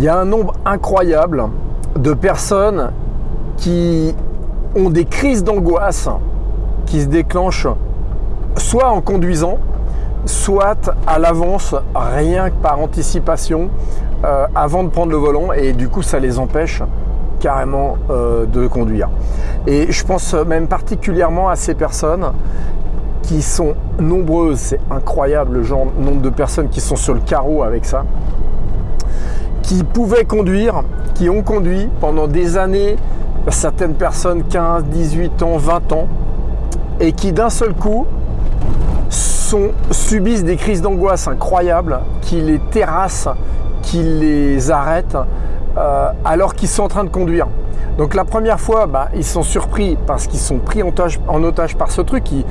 Il y a un nombre incroyable de personnes qui ont des crises d'angoisse qui se déclenchent soit en conduisant, soit à l'avance, rien que par anticipation, euh, avant de prendre le volant, et du coup ça les empêche carrément euh, de conduire. Et je pense même particulièrement à ces personnes qui sont nombreuses, c'est incroyable le genre, nombre de personnes qui sont sur le carreau avec ça, qui pouvaient conduire, qui ont conduit pendant des années, certaines personnes 15, 18 ans, 20 ans, et qui d'un seul coup subissent des crises d'angoisse incroyables, qui les terrassent, qui les arrêtent, euh, alors qu'ils sont en train de conduire. Donc la première fois, bah, ils sont surpris parce qu'ils sont pris en otage, en otage, par ce truc. Il,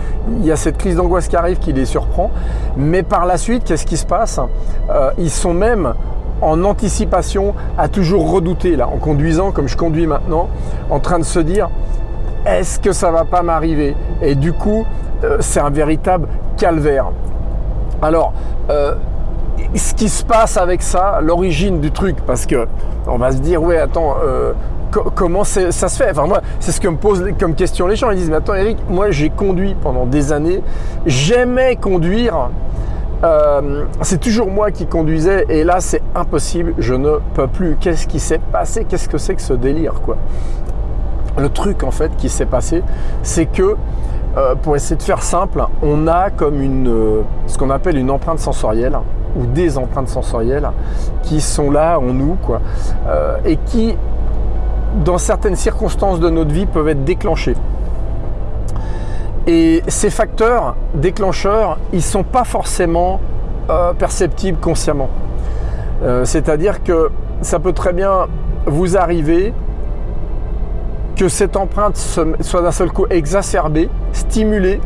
y a cette crise d'angoisse qui arrive qui les surprend. Mais par la suite, qu'est-ce qui se passe? Euh, Ils sont même en anticipation à toujours redouter, là, en conduisant comme je conduis maintenant, en train de se dire est-ce que ça va pas m'arriver? Et du coup, euh, c'est un véritable calvaire. Alors, euh, ce qui se passe avec ça, l'origine du truc, parce que on va se dire, ouais, attends, euh, comment ça se fait? Enfin, moi, c'est ce que me posent comme question les gens. Ils disent, mais attends, Eric, moi, j'ai conduit pendant des années, j'aimais conduire, euh, c'est toujours moi qui conduisais et là c'est impossible, je ne peux plus. Qu'est-ce qui s'est passé? Qu'est-ce que c'est que ce délire quoi? Le truc en fait qui s'est passé, c'est que euh, pour essayer de faire simple, on a comme une, euh, ce qu'on appelle une empreinte sensorielle ou des empreintes sensorielles qui sont là en nous quoi, et qui dans certaines circonstances de notre vie peuvent être déclenchées. Et ces facteurs déclencheurs, ils ne sont pas forcément euh, perceptibles consciemment. Euh, c'est-à-dire que ça peut très bien vous arriver que cette empreinte soit d'un seul coup exacerbée, stimulée,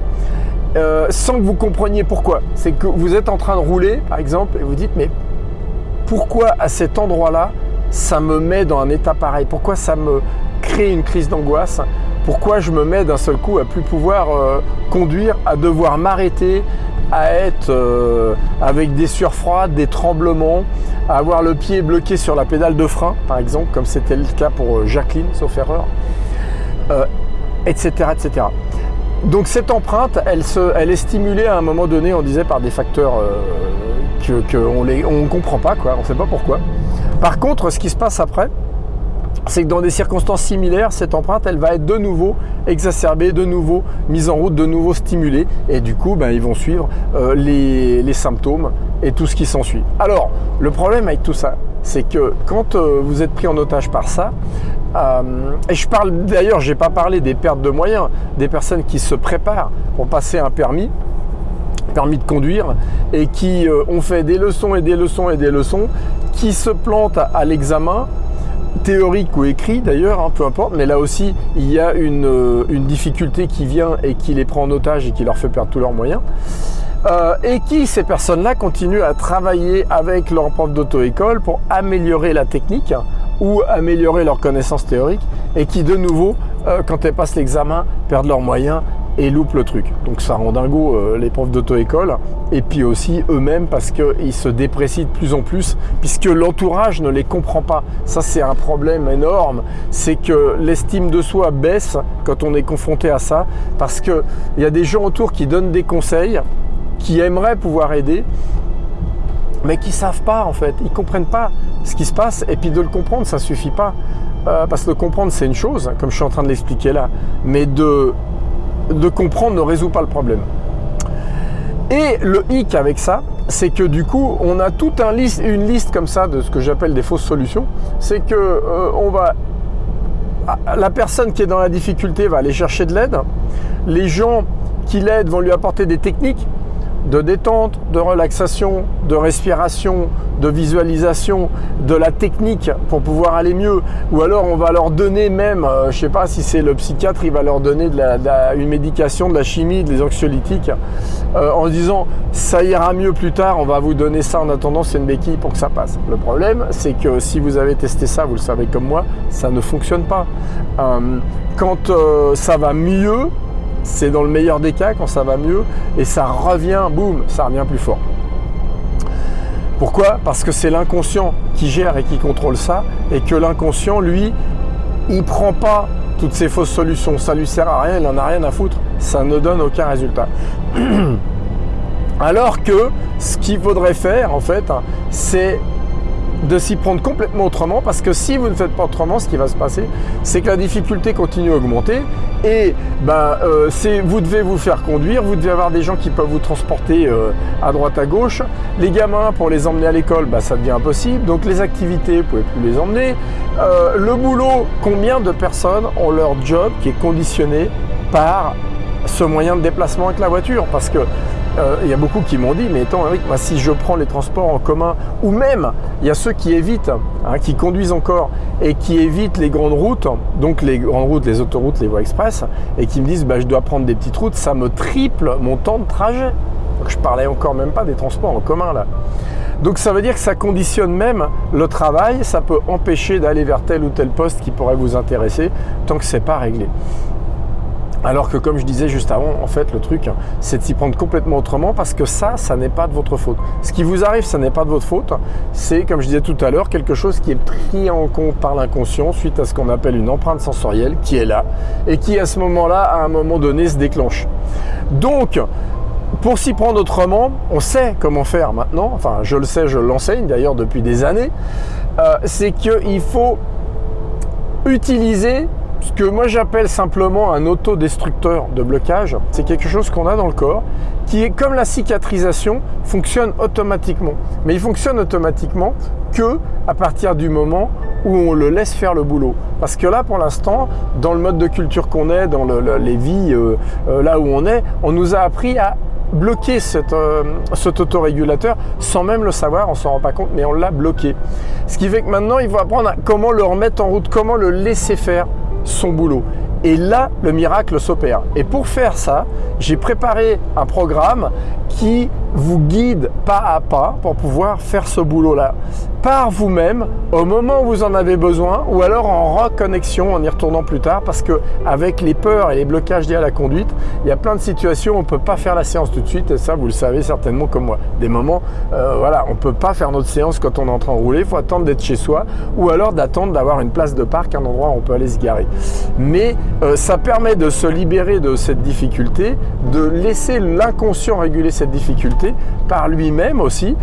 euh, sans que vous compreniez pourquoi. C'est que vous êtes en train de rouler, par exemple, et vous dites, mais pourquoi à cet endroit-là, ça me met dans un état pareil? Pourquoi ça me crée une crise d'angoisse? Pourquoi je me mets d'un seul coup à plus pouvoir euh, conduire, à devoir m'arrêter, à être euh, avec des sueurs des tremblements, à avoir le pied bloqué sur la pédale de frein, par exemple, comme c'était le cas pour euh, Jacqueline, sauf erreur, etc., etc. Donc cette empreinte, elle, se, est stimulée à un moment donné, on disait, par des facteurs qu'on ne comprend pas, quoi, on ne sait pas pourquoi. Par contre, ce qui se passe après, c'est que dans des circonstances similaires, cette empreinte, elle va être de nouveau exacerbée, de nouveau mise en route, de nouveau stimulée. Et du coup, ben, ils vont suivre euh, les, symptômes et tout ce qui s'ensuit. Alors, le problème avec tout ça, c'est que quand euh, vous êtes pris en otage par ça, euh, et je parle d'ailleurs, je n'ai pas parlé des pertes de moyens, des personnes qui se préparent pour passer un permis, permis de conduire, et qui ont fait des leçons et des leçons et des leçons, qui se plantent à l'examen théorique ou écrit d'ailleurs, hein, peu importe, mais là aussi il y a euh, une, difficulté qui vient et qui les prend en otage et qui leur fait perdre tous leurs moyens. Euh, et qui, ces personnes-là, continuent à travailler avec leur prof d'auto-école pour améliorer la technique ou améliorer leurs connaissances théoriques et qui, de nouveau, euh, quand elles passent l'examen, perdent leurs moyens et loupent le truc. Donc ça rend dingo euh, les profs d'auto-école et puis aussi eux-mêmes parce qu'ils se déprécient de plus en plus puisque l'entourage ne les comprend pas. Ça c'est un problème énorme, c'est que l'estime de soi baisse quand on est confronté à ça parce qu'il y a des gens autour qui donnent des conseils, qui aimeraient pouvoir aider mais qui savent pas en fait, ils comprennent pas ce qui se passe et puis de le comprendre ça suffit pas. Euh, parce que de comprendre c'est une chose, comme je suis en train de l'expliquer là, mais de de comprendre ne résout pas le problème. Et le hic avec ça, c'est que du coup, on a toute un liste, une liste comme ça de ce que j'appelle des fausses solutions. C'est que euh, on va, la personne qui est dans la difficulté va aller chercher de l'aide. Les gens qui l'aident vont lui apporter des techniques de détente, de relaxation, de respiration, de visualisation, de la technique pour pouvoir aller mieux. Ou alors on va leur donner même, euh, je ne sais pas si c'est le psychiatre, il va leur donner une médication, de la chimie, des anxiolytiques, euh, en disant ça ira mieux plus tard, on va vous donner ça en attendant, c'est une béquille pour que ça passe. Le problème, c'est que si vous avez testé ça, vous le savez comme moi, ça ne fonctionne pas. Euh, quand ça va mieux, c'est dans le meilleur des cas quand ça va mieux et ça revient, boum, ça revient plus fort. Pourquoi? Parce que c'est l'inconscient qui gère et qui contrôle ça, et que l'inconscient, lui, il prend pas toutes ces fausses solutions. Ça lui sert à rien, il n'en a rien à foutre. Ça ne donne aucun résultat. Alors que ce qu'il faudrait faire, en fait, c'est de s'y prendre complètement autrement parce que si vous ne faites pas autrement, ce qui va se passer, c'est que la difficulté continue à augmenter et ben, euh, vous devez vous faire conduire, vous devez avoir des gens qui peuvent vous transporter euh, à droite à gauche. Les gamins, pour les emmener à l'école, ben, ça devient impossible. Donc les activités, vous pouvez plus les emmener. Euh, le boulot, combien de personnes ont leur job qui est conditionné par ce moyen de déplacement avec la voiture? Parce que euh, il y a beaucoup qui m'ont dit, mais Eric, moi, si je prends les transports en commun, ou même il y a ceux qui évitent, hein, qui conduisent encore et qui évitent les grandes routes, donc les grandes routes, les autoroutes, les voies express, et qui me disent bah, je dois prendre des petites routes, ça me triple mon temps de trajet. Donc je parlais encore même pas des transports en commun là. Donc ça veut dire que ça conditionne même le travail, ça peut empêcher d'aller vers tel ou tel poste qui pourrait vous intéresser tant que c'est pas réglé. Alors que comme je disais juste avant, en fait, le truc, c'est de s'y prendre complètement autrement parce que ça, ça n'est pas de votre faute. Ce qui vous arrive, ça n'est pas de votre faute. C'est, comme je disais tout à l'heure, quelque chose qui est pris en compte par l'inconscient suite à ce qu'on appelle une empreinte sensorielle qui est là et qui, à ce moment-là, à un moment donné, se déclenche. Donc, pour s'y prendre autrement, on sait comment faire maintenant. Enfin, je le sais, je l'enseigne d'ailleurs depuis des années. Euh, c'est qu'il faut utiliser ce que moi j'appelle simplement un autodestructeur de blocage, c'est quelque chose qu'on a dans le corps qui est comme la cicatrisation, fonctionne automatiquement. Mais il fonctionne automatiquement que à partir du moment où on le laisse faire le boulot. Parce que là, pour l'instant, dans le mode de culture qu'on est, dans les vies euh, euh, là où on est, on nous a appris à bloquer euh, cet autorégulateur sans même le savoir, on s'en rend pas compte, mais on l'a bloqué. Ce qui fait que maintenant, il faut apprendre à comment le remettre en route, comment le laisser faire son boulot. Et là, le miracle s'opère. Et pour faire ça, j'ai préparé un programme qui vous guide pas à pas pour pouvoir faire ce boulot-là par vous-même au moment où vous en avez besoin ou alors en reconnexion en y retournant plus tard parce que avec les peurs et les blocages liés à la conduite, il y a plein de situations où on ne peut pas faire la séance tout de suite et ça vous le savez certainement comme moi. Des moments, euh, voilà, on ne peut pas faire notre séance quand on est en train de rouler, il faut attendre d'être chez soi ou alors d'attendre d'avoir une place de parc, un endroit où on peut aller se garer. Euh, ça permet de se libérer de cette difficulté, de laisser l'inconscient réguler cette difficulté par lui-même aussi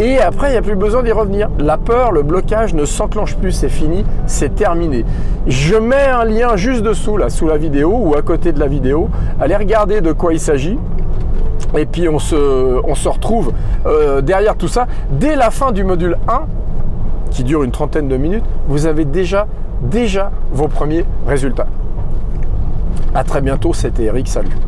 et après il n'y a plus besoin d'y revenir la peur, le blocage ne s'enclenche plus, c'est fini, c'est terminé. Je mets un lien juste dessous, là, sous la vidéo ou à côté de la vidéo. Allez regarder de quoi il s'agit. Et puis on se, retrouve euh, derrière tout ça. Dès la fin du module 1, qui dure une trentaine de minutes, vous avez déjà, déjà vos premiers résultats. À très bientôt, c'était Eric, salut.